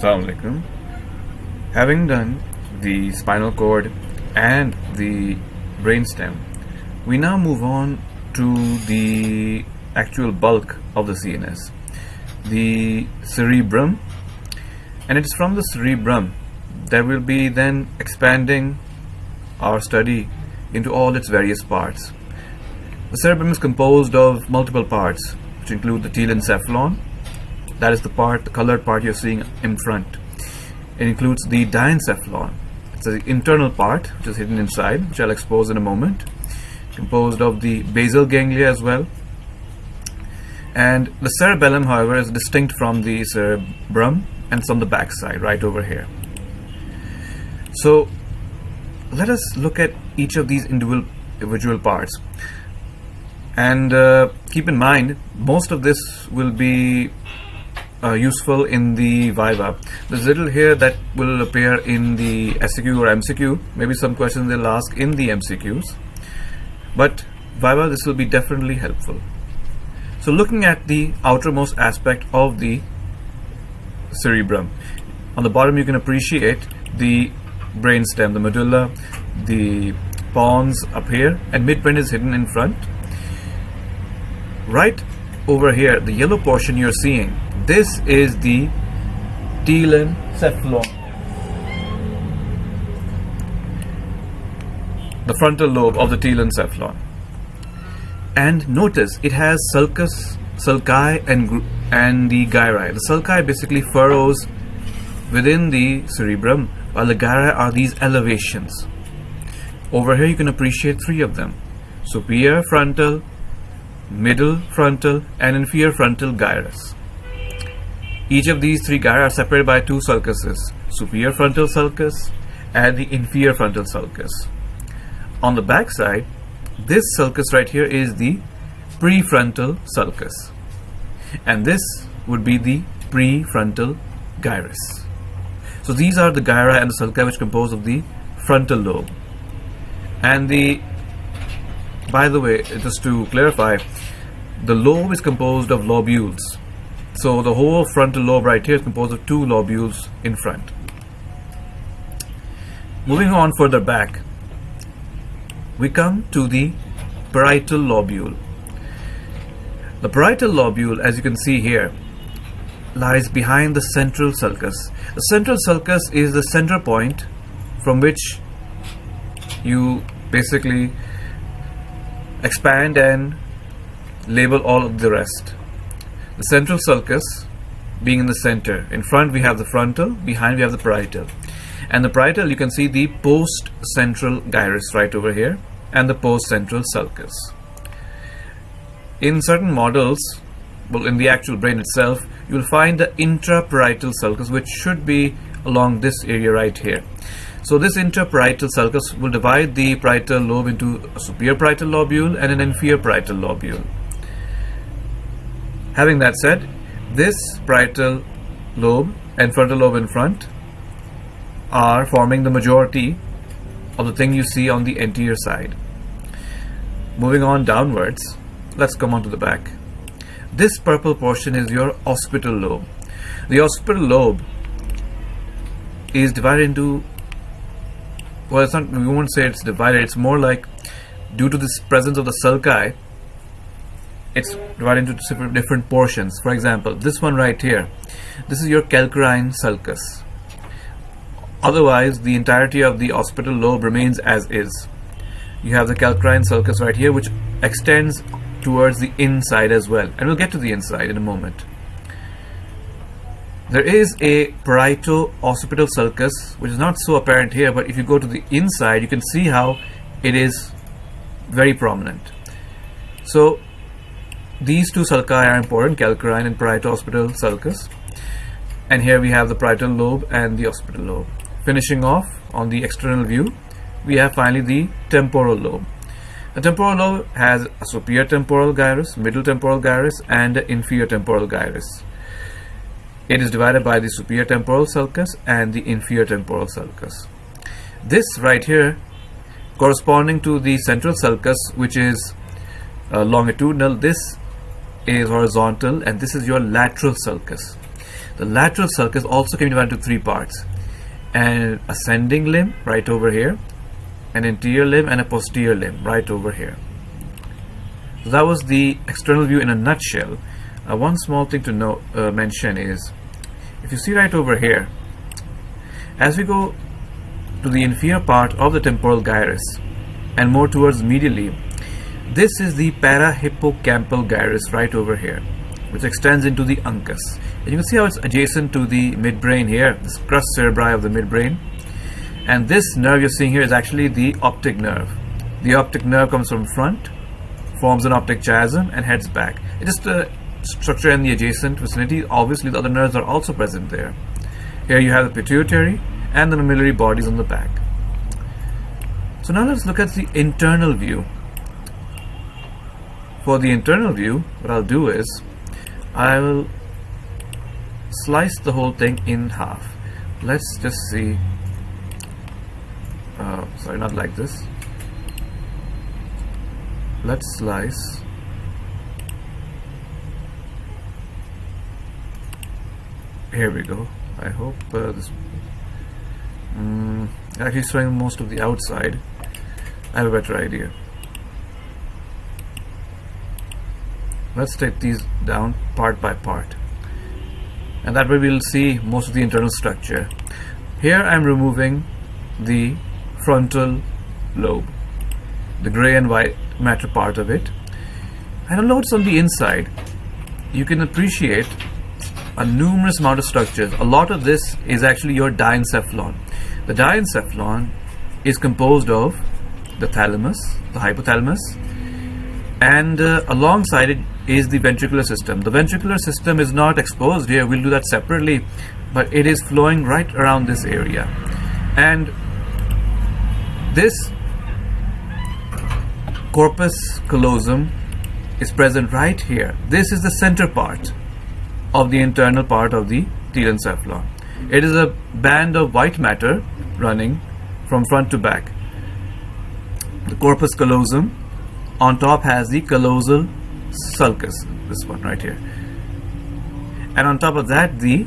Assalamu alaikum. Having done the spinal cord and the brainstem, we now move on to the actual bulk of the CNS, the cerebrum, and it's from the cerebrum that we'll be then expanding our study into all its various parts. The cerebrum is composed of multiple parts, which include the telencephalon, that is the part, the colored part you're seeing in front. It includes the diencephalon. It's the internal part, which is hidden inside, which I'll expose in a moment. Composed of the basal ganglia as well. And the cerebellum, however, is distinct from the cerebrum and it's on the back side, right over here. So let us look at each of these individual, parts. And uh, keep in mind, most of this will be uh, useful in the Viva. There's little here that will appear in the SEQ or MCQ. Maybe some questions they'll ask in the MCQs. But Viva, this will be definitely helpful. So looking at the outermost aspect of the cerebrum. On the bottom you can appreciate the brainstem, the medulla, the pons up here and midbrain is hidden in front. Right over here, the yellow portion you're seeing this is the telencephalon. The frontal lobe of the telencephalon. And notice it has sulcus, sulci and, and the gyri. The sulci basically furrows within the cerebrum while the gyri are these elevations. Over here you can appreciate three of them. Superior frontal, middle frontal and inferior frontal gyrus. Each of these three gyri are separated by two sulcuses, superior frontal sulcus and the inferior frontal sulcus. On the back side, this sulcus right here is the prefrontal sulcus. And this would be the prefrontal gyrus. So these are the gyri and the sulci which compose of the frontal lobe. And the, by the way, just to clarify, the lobe is composed of lobules so the whole frontal lobe right here is composed of two lobules in front. Moving on further back, we come to the parietal lobule. The parietal lobule, as you can see here, lies behind the central sulcus. The central sulcus is the center point from which you basically expand and label all of the rest the central sulcus being in the center. In front we have the frontal, behind we have the parietal. And the parietal you can see the post-central gyrus right over here and the post-central sulcus. In certain models, well in the actual brain itself, you will find the intraparietal sulcus which should be along this area right here. So this intraparietal sulcus will divide the parietal lobe into a superior parietal lobule and an inferior parietal lobule. Having that said, this parietal lobe and frontal lobe in front are forming the majority of the thing you see on the anterior side. Moving on downwards, let's come on to the back. This purple portion is your occipital lobe. The occipital lobe is divided into well it's not we won't say it's divided it's more like due to this presence of the sulci it's divided into different portions. For example, this one right here, this is your calcarine sulcus. Otherwise, the entirety of the occipital lobe remains as is. You have the calcarine sulcus right here, which extends towards the inside as well. And we'll get to the inside in a moment. There is a parieto-occipital sulcus, which is not so apparent here, but if you go to the inside, you can see how it is very prominent. So these two sulci are important, calcarine and parieto-occipital sulcus. And here we have the parietal lobe and the occipital lobe. Finishing off on the external view, we have finally the temporal lobe. The temporal lobe has a superior temporal gyrus, middle temporal gyrus, and inferior temporal gyrus. It is divided by the superior temporal sulcus and the inferior temporal sulcus. This right here, corresponding to the central sulcus, which is uh, longitudinal, this is horizontal and this is your lateral sulcus. the lateral sulcus also can be divided into three parts. An ascending limb right over here an anterior limb and a posterior limb right over here. So that was the external view in a nutshell. Uh, one small thing to know, uh, mention is if you see right over here as we go to the inferior part of the temporal gyrus and more towards medially this is the parahippocampal gyrus right over here which extends into the uncus. And you can see how it's adjacent to the midbrain here this crus cerebri of the midbrain. And this nerve you're seeing here is actually the optic nerve. The optic nerve comes from front forms an optic chiasm and heads back. It's just a structure in the adjacent vicinity. Obviously the other nerves are also present there. Here you have the pituitary and the mammillary bodies on the back. So now let's look at the internal view for the internal view what I'll do is I will slice the whole thing in half. Let's just see uh, sorry not like this. Let's slice. Here we go. I hope uh, this um, actually showing most of the outside. I have a better idea let's take these down part by part. And that way we'll see most of the internal structure. Here I'm removing the frontal lobe the gray and white matter part of it. And a notice on the inside you can appreciate a numerous amount of structures. A lot of this is actually your diencephalon. The diencephalon is composed of the thalamus the hypothalamus and uh, alongside it is the ventricular system. The ventricular system is not exposed here, we'll do that separately, but it is flowing right around this area. And this corpus callosum is present right here. This is the center part of the internal part of the telencephalon. It is a band of white matter running from front to back. The corpus callosum on top has the callosal sulcus this one right here. And on top of that the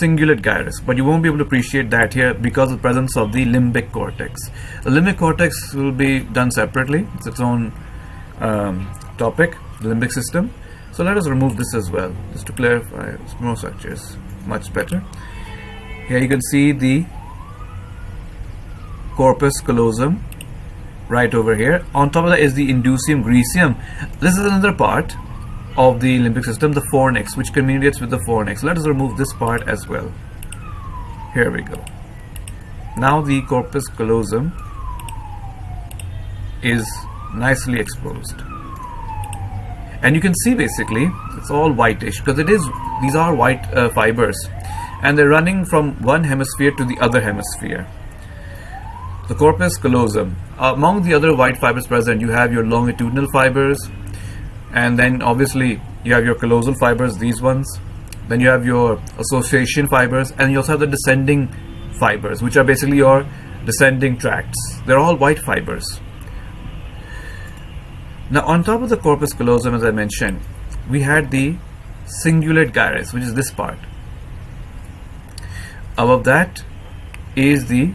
cingulate gyrus. But you won't be able to appreciate that here because of the presence of the limbic cortex. The limbic cortex will be done separately. It's its own um, topic the limbic system. So let us remove this as well just to clarify. More structures much better. Here you can see the corpus callosum right over here. On top of that is the indusium griseum this is another part of the limbic system the fornix which communicates with the fornix let us remove this part as well. Here we go. Now the corpus callosum is nicely exposed. And you can see basically it's all whitish because it is these are white uh, fibers and they're running from one hemisphere to the other hemisphere. The corpus callosum. Uh, among the other white fibers present, you have your longitudinal fibers, and then obviously you have your callosal fibers, these ones. Then you have your association fibers, and you also have the descending fibers, which are basically your descending tracts. They're all white fibers. Now, on top of the corpus callosum, as I mentioned, we had the cingulate gyrus, which is this part. Above that is the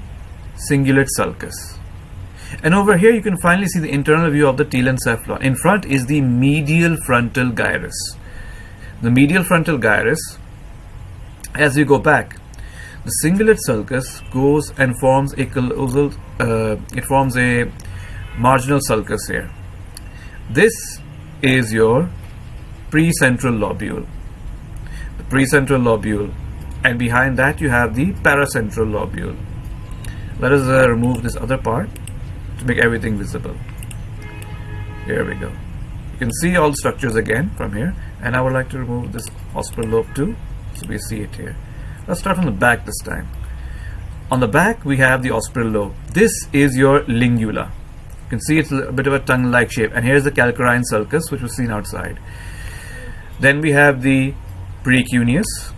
cingulate sulcus. And over here you can finally see the internal view of the telencephalon. In front is the medial frontal gyrus. The medial frontal gyrus, as you go back, the cingulate sulcus goes and forms a uh, it forms a marginal sulcus here. This is your precentral lobule. The precentral lobule and behind that you have the paracentral lobule let us uh, remove this other part to make everything visible. Here we go. You can see all structures again from here and I would like to remove this occipital lobe too so we see it here. Let's start from the back this time. On the back we have the occipital lobe. This is your lingula. You can see it's a bit of a tongue-like shape and here's the calcarine sulcus which was seen outside. Then we have the precuneus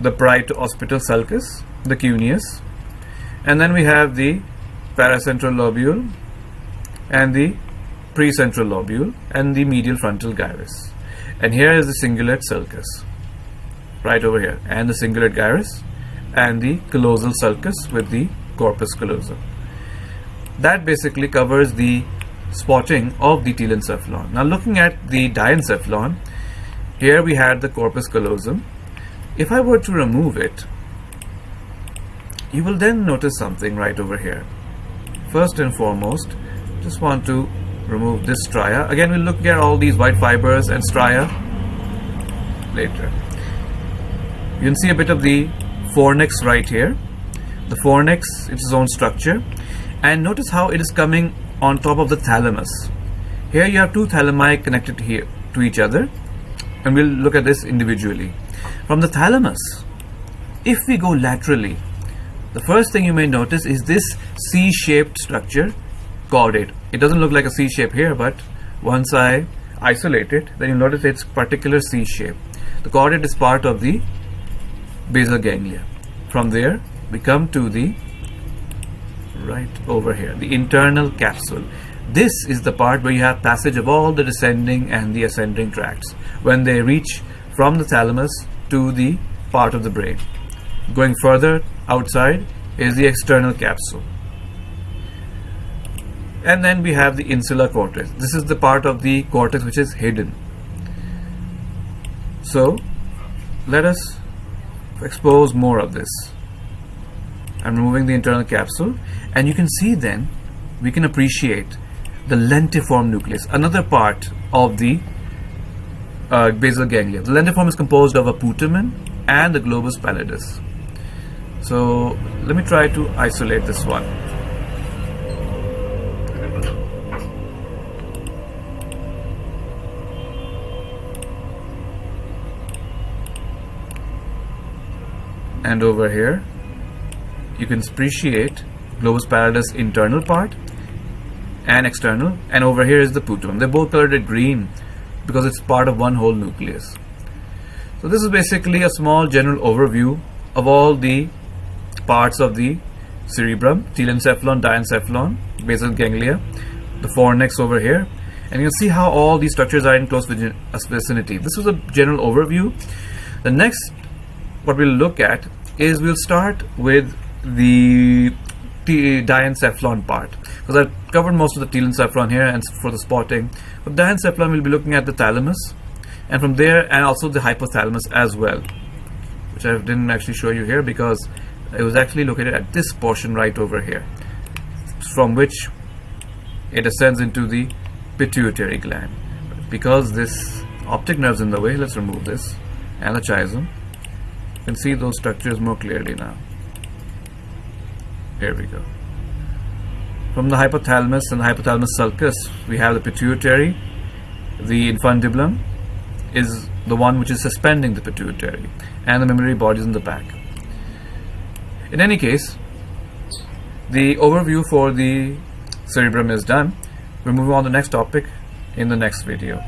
the parieto-occipital sulcus the cuneus and then we have the paracentral lobule and the precentral lobule and the medial frontal gyrus and here is the cingulate sulcus right over here and the cingulate gyrus and the callosal sulcus with the corpus callosum. That basically covers the spotting of the telencephalon. Now looking at the diencephalon, here we had the corpus callosum. If I were to remove it, you will then notice something right over here. First and foremost, just want to remove this stria. Again, we'll look at all these white fibers and stria later. You can see a bit of the fornix right here. The fornix, it's its own structure. And notice how it is coming on top of the thalamus. Here you have two thalami connected here to each other. And we'll look at this individually. From the thalamus, if we go laterally, the first thing you may notice is this C-shaped structure caudate. It doesn't look like a C shape here, but once I isolate it, then you'll notice it's particular C shape. The caudate is part of the basal ganglia. From there, we come to the right over here, the internal capsule. This is the part where you have passage of all the descending and the ascending tracts when they reach from the thalamus to the part of the brain. Going further outside is the external capsule. And then we have the insular cortex. This is the part of the cortex which is hidden. So let us expose more of this. I'm removing the internal capsule and you can see then we can appreciate the lentiform nucleus, another part of the uh, basal ganglia. The lentiform is composed of a putamen and the globus pallidus. So let me try to isolate this one. and over here you can appreciate globus pallidus internal part and external. And over here is the putum they're both colored green because it's part of one whole nucleus. So this is basically a small general overview of all the parts of the cerebrum telencephalon diencephalon basal ganglia the fornix over here. And you can see how all these structures are in close vicinity. This was a general overview. The next what we'll look at is we'll start with the diencephalon part. Because I've covered most of the telencephalon here and for the spotting. But diencephalon we'll be looking at the thalamus. And from there and also the hypothalamus as well. Which I didn't actually show you here because it was actually located at this portion right over here from which it ascends into the pituitary gland because this optic nerve is in the way let's remove this and the chiasm you can see those structures more clearly now. Here we go. From the hypothalamus and the hypothalamus sulcus, we have the pituitary. The infundibulum is the one which is suspending the pituitary, and the mammary body is in the back. In any case, the overview for the cerebrum is done. We're moving on to the next topic in the next video.